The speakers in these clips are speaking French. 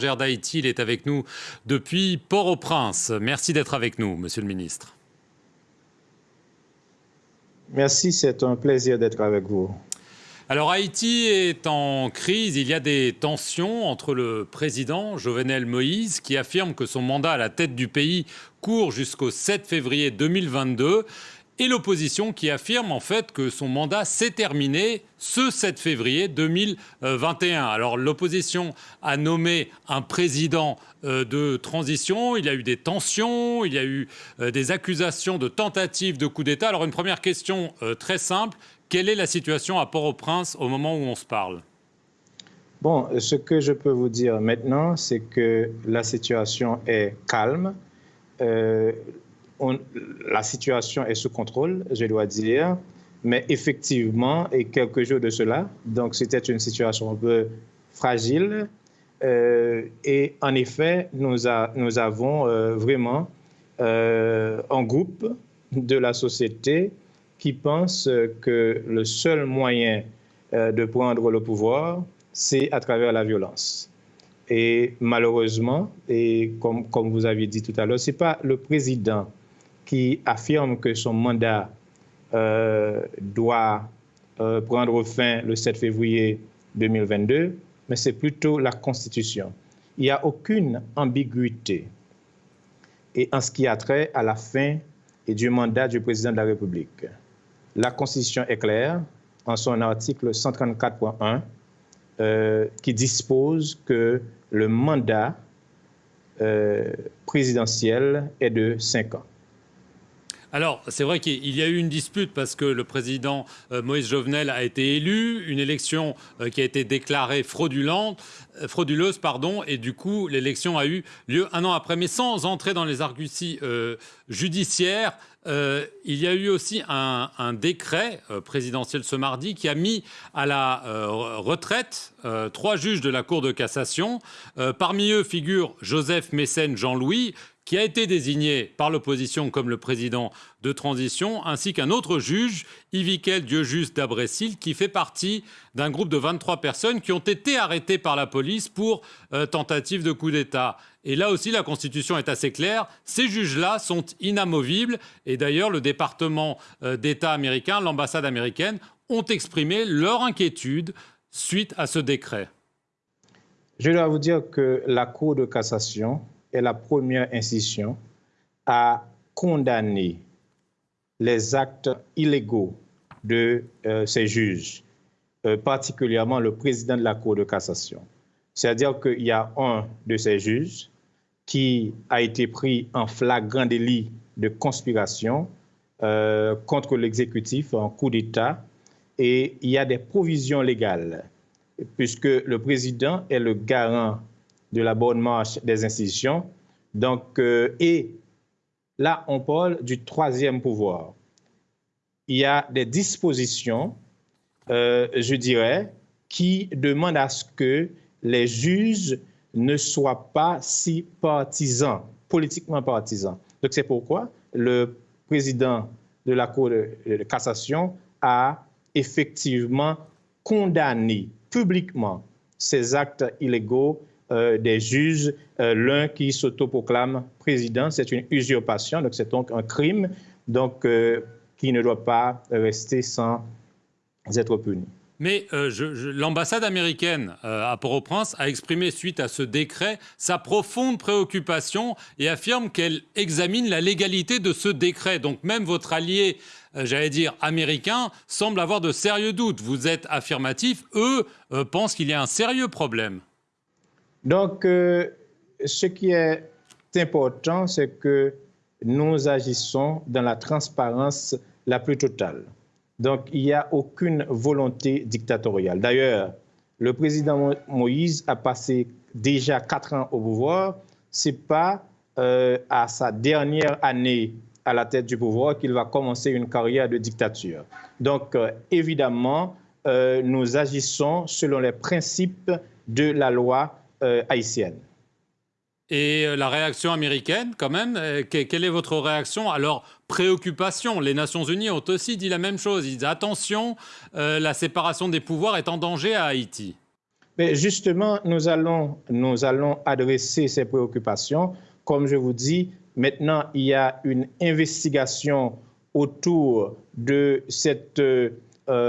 d'Haïti, il est avec nous depuis Port-au-Prince. Merci d'être avec nous, Monsieur le Ministre. Merci, c'est un plaisir d'être avec vous. Alors Haïti est en crise, il y a des tensions entre le président Jovenel Moïse qui affirme que son mandat à la tête du pays court jusqu'au 7 février 2022 et l'opposition qui affirme en fait que son mandat s'est terminé ce 7 février 2021. Alors l'opposition a nommé un président euh, de transition, il y a eu des tensions, il y a eu euh, des accusations de tentatives de coup d'État. Alors une première question euh, très simple, quelle est la situation à Port-au-Prince au moment où on se parle? Bon, ce que je peux vous dire maintenant, c'est que la situation est calme la situation est sous contrôle, je dois dire. Mais effectivement, et quelques jours de cela, donc c'était une situation un peu fragile. Euh, et en effet, nous, avons euh, vraiment euh, un groupe de la société qui pense que le seul moyen de prendre le pouvoir, c'est à travers la violence. Et malheureusement, et comme, comme vous avez dit tout à l'heure, ce n'est pas le président qui affirme que son mandat euh, doit euh, prendre fin le 7 février 2022, mais c'est plutôt la Constitution. Il n'y a aucune ambiguïté en ce qui a trait à la fin et du mandat du président de la République. La Constitution est claire en son article 134.1 euh, qui dispose que le mandat présidentiel est de 5 ans. Alors, c'est vrai qu'il y a eu une dispute parce que le président euh, Moïse Jovenel a été élu, une élection euh, qui a été déclarée euh, frauduleuse, pardon, et du coup, l'élection a eu lieu un an après. Mais sans entrer dans les arguties judiciaires, il y a eu aussi un, décret présidentiel ce mardi qui a mis à la retraite trois juges de la Cour de cassation. parmi eux figure Joseph Mécène Jean-Louis, qui a été désigné par l'opposition comme le président de transition, ainsi qu'un autre juge, Yvikel Dieu-Juste d'Abrécil, qui fait partie d'un groupe de 23 personnes qui ont été arrêtées par la police pour euh, tentative de coup d'État. Et là aussi, la Constitution est assez claire. Ces juges-là sont inamovibles. Et d'ailleurs, le département euh, d'État américain, l'ambassade américaine, ont exprimé leur inquiétude suite à ce décret. Je dois vous dire que la Cour de cassation est la première institution à condamner les actes illégaux de euh, ces juges, euh, particulièrement le président de la Cour de cassation. C'est-à-dire qu'il y a un de ces juges qui a été pris en flagrant délit de conspiration euh, contre l'exécutif en coup d'État et il y a des provisions légales puisque le président est le garant de la bonne marche des institutions. Donc, euh, et là, on parle du troisième pouvoir. Il y a des dispositions, euh, je dirais, qui demandent à ce que les juges ne soient pas si partisans, politiquement partisans. Donc, c'est pourquoi le président de la Cour de, de cassation a effectivement condamné publiquement ces actes illégaux euh, des juges, euh, l'un qui s'autoproclame président, c'est une usurpation, donc c'est donc un crime, donc euh, qui ne doit pas rester sans être puni. Mais l'ambassade américaine à Port-au-Prince a exprimé suite à ce décret sa profonde préoccupation et affirme qu'elle examine la légalité de ce décret. Donc même votre allié, j'allais dire américain, semble avoir de sérieux doutes. Vous êtes affirmatif, eux pensent qu'il y a un sérieux problème. Donc, euh, ce qui est important, c'est que nous agissons dans la transparence la plus totale. Donc, il n'y a aucune volonté dictatoriale. D'ailleurs, le président Moïse a passé déjà quatre ans au pouvoir. Ce n'est pas euh, à sa dernière année à la tête du pouvoir qu'il va commencer une carrière de dictature. Donc, euh, évidemment, nous agissons selon les principes de la loi euh, haïtienne. Et euh, la réaction américaine, quand même, euh, quelle est votre réaction à leur préoccupation? Les Nations Unies ont aussi dit la même chose. Ils disent attention, la séparation des pouvoirs est en danger à Haïti. Mais justement, nous allons, nous allons adresser ces préoccupations. Comme je vous dis, maintenant, il y a une investigation autour de cette, euh,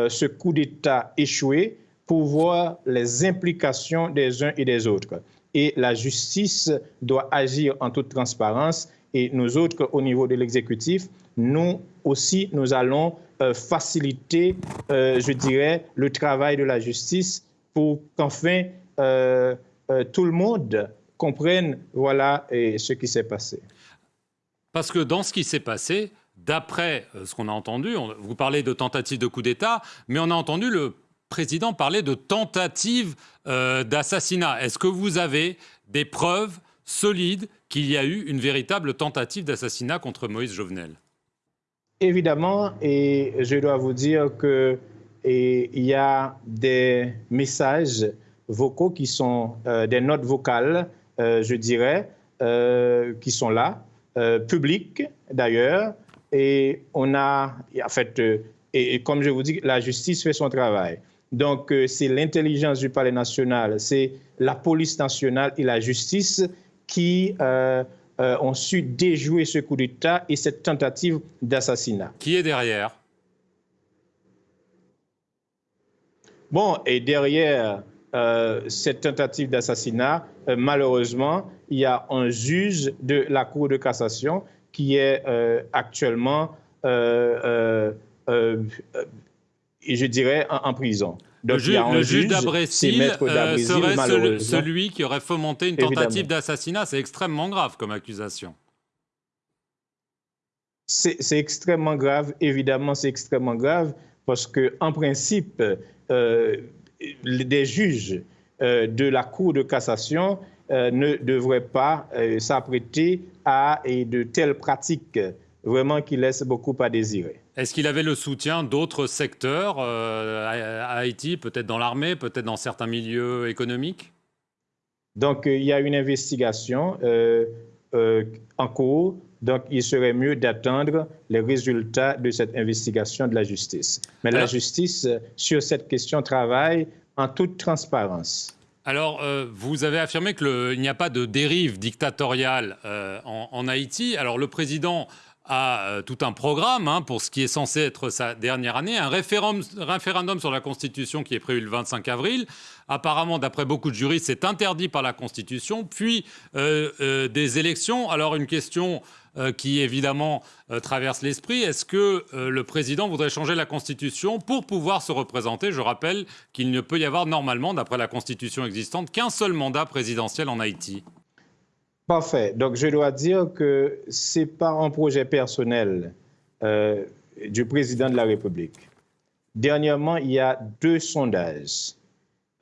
ce coup d'État échoué pour voir les implications des uns et des autres. Et la justice doit agir en toute transparence. Et nous autres, au niveau de l'exécutif, nous aussi, nous allons euh, faciliter, euh, je dirais, le travail de la justice pour qu'enfin euh, tout le monde comprenne voilà ce qui s'est passé. Parce que dans ce qui s'est passé, d'après ce qu'on a entendu, vous parlez de tentative de coup d'État, mais on a entendu le président parler de tentative d'assassinat. Est-ce que vous avez des preuves solides qu'il y a eu une véritable tentative d'assassinat contre Moïse Jovenel? Évidemment, et je dois vous dire que il y a des messages vocaux qui sont euh, des notes vocales, euh, je dirais, euh, qui sont là, publiques d'ailleurs, et on a, en fait, et, comme je vous dis, la justice fait son travail. Donc, c'est l'intelligence du palais national, c'est la police nationale et la justice qui euh, ont su déjouer ce coup d'État et cette tentative d'assassinat. Qui est derrière? Bon, et derrière euh, cette tentative d'assassinat, euh, malheureusement, il y a un juge de la Cour de cassation qui est actuellement, je dirais, en prison le, juge, d'Abrésil euh, serait celui qui aurait fomenté une tentative d'assassinat. C'est extrêmement grave comme accusation. C'est extrêmement grave, évidemment, c'est extrêmement grave parce que, en principe, euh, des juges euh, de la Cour de cassation ne devraient pas s'apprêter à de telles pratiques vraiment qui laissent beaucoup à désirer. Est-ce qu'il avait le soutien d'autres secteurs euh, à, Haïti, peut-être dans l'armée, peut-être dans certains milieux économiques? Donc, euh, il y a une investigation euh, en cours. Donc, il serait mieux d'attendre les résultats de cette investigation de la justice. Mais la justice, sur cette question, travaille en toute transparence. Alors, vous avez affirmé qu'il n'y a pas de dérive dictatoriale en, en, Haïti. Alors, le président a euh, tout un programme hein, pour ce qui est censé être sa dernière année, un référendum, sur la Constitution qui est prévu le 25 avril. Apparemment, d'après beaucoup de juristes, c'est interdit par la Constitution. Puis euh, euh, des élections. Alors une question qui évidemment traverse l'esprit, est-ce que le président voudrait changer la Constitution pour pouvoir se représenter? Je rappelle qu'il ne peut y avoir normalement, d'après la Constitution existante, qu'un seul mandat présidentiel en Haïti. Parfait. Donc, je dois dire que ce n'est pas un projet personnel euh, du président de la République. Dernièrement, il y a deux sondages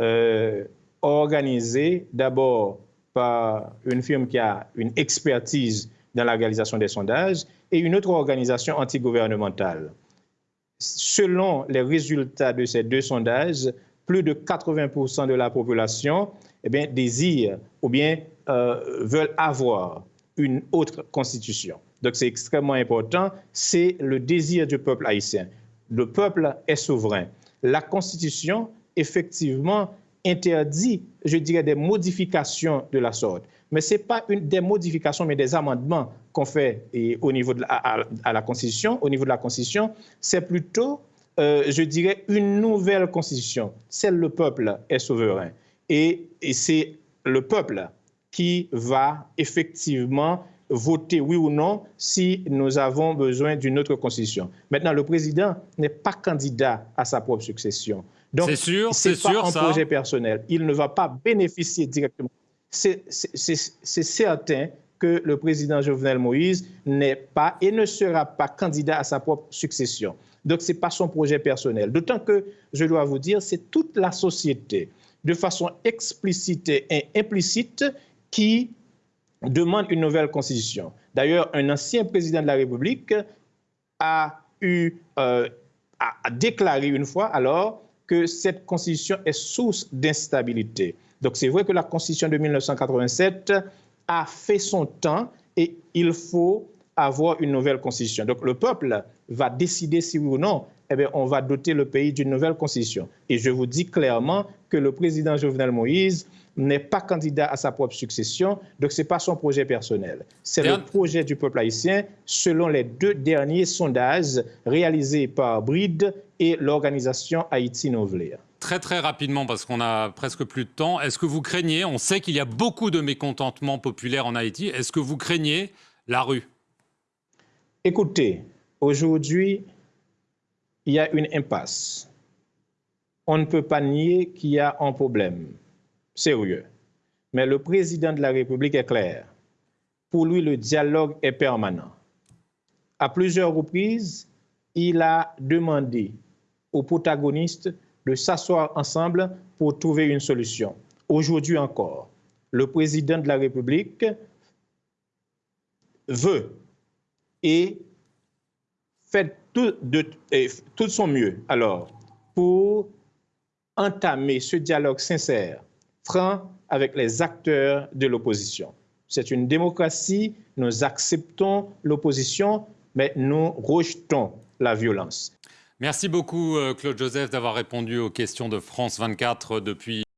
euh, organisés d'abord par une firme qui a une expertise dans la réalisation des sondages et une autre organisation antigouvernementale. Selon les résultats de ces deux sondages, plus de 80% de la population eh bien, désire ou bien euh, veulent avoir une autre constitution. Donc c'est extrêmement important, c'est le désir du peuple haïtien. Le peuple est souverain. La constitution, effectivement, interdit, je dirais, des modifications de la sorte. Mais ce n'est pas une, des modifications, mais des amendements qu'on fait au niveau de la Constitution. Au niveau de la Constitution, c'est plutôt, euh, je dirais, une nouvelle Constitution. Celle le peuple est souverain. Et c'est le peuple qui va effectivement voter oui ou non si nous avons besoin d'une autre constitution. Maintenant, le président n'est pas candidat à sa propre succession. Donc, c'est sûr, c'est pas un projet personnel. Il ne va pas bénéficier directement. C'est certain que le président Jovenel Moïse n'est pas et ne sera pas candidat à sa propre succession. Donc, ce n'est pas son projet personnel. D'autant que, je dois vous dire, c'est toute la société, de façon explicite et implicite, qui demande une nouvelle constitution. D'ailleurs, un ancien président de la République a, eu, euh, déclaré une fois alors que cette constitution est source d'instabilité. Donc c'est vrai que la constitution de 1987 a fait son temps et il faut avoir une nouvelle constitution. Donc le peuple va décider si oui ou non eh bien, on va doter le pays d'une nouvelle constitution. Et je vous dis clairement que le président Jovenel Moïse n'est pas candidat à sa propre succession, donc ce n'est pas son projet personnel. C'est le projet du peuple haïtien selon les deux derniers sondages réalisés par Bride et l'organisation Haïti Nouvelle. Très très rapidement, parce qu'on a presque plus de temps, est-ce que vous craignez, on sait qu'il y a beaucoup de mécontentement populaire en Haïti, est-ce que vous craignez la rue? Écoutez, aujourd'hui, il y a une impasse. On ne peut pas nier qu'il y a un problème sérieux. Mais le président de la République est clair. Pour lui, le dialogue est permanent. À plusieurs reprises, il a demandé aux protagonistes de s'asseoir ensemble pour trouver une solution. Aujourd'hui encore, le président de la République veut et fait tout de, tout son mieux alors pour entamer ce dialogue sincère, franc avec les acteurs de l'opposition. C'est une démocratie, nous acceptons l'opposition, mais nous rejetons la violence. Merci beaucoup, euh, Claude Joseph, d'avoir répondu aux questions de France 24 depuis